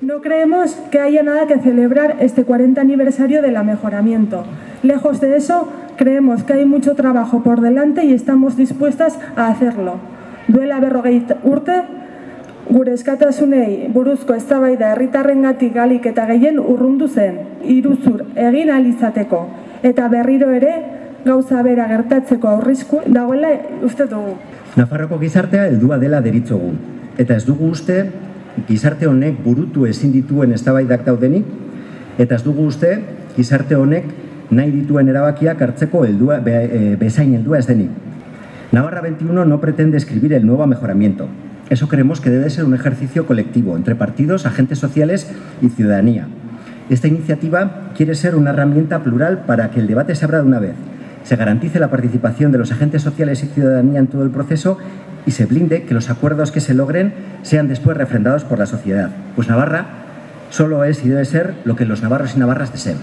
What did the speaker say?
No creemos que haya nada que celebrar este 40 aniversario del mejoramiento. Lejos de eso, creemos que hay mucho trabajo por delante y estamos dispuestas a hacerlo. Duela berrogei urte, gure eskatasunei buruzko eztabaida herritarrengatik galik eta gehien urrundu zen, iruzur egin alizateko eta berriro ere gauza bera gertatzeko aurrizku dagoela uste dugu. Nafarroko gizartea heldua dela deritzogu eta ez dugu uste gizarte honek burutu ezin dituen eztabaidak daudenik eta ez dugu uste gizarte honek nahi dituen erabakiak hartzeko heldua, be, e, bezain heldua ez denik. Navarra 21 no pretende escribir el nuevo mejoramiento. Eso creemos que debe ser un ejercicio colectivo entre partidos, agentes sociales y ciudadanía. Esta iniciativa quiere ser una herramienta plural para que el debate se abra de una vez, se garantice la participación de los agentes sociales y ciudadanía en todo el proceso y se blinde que los acuerdos que se logren sean después refrendados por la sociedad. Pues Navarra solo es y debe ser lo que los navarros y navarras deseen.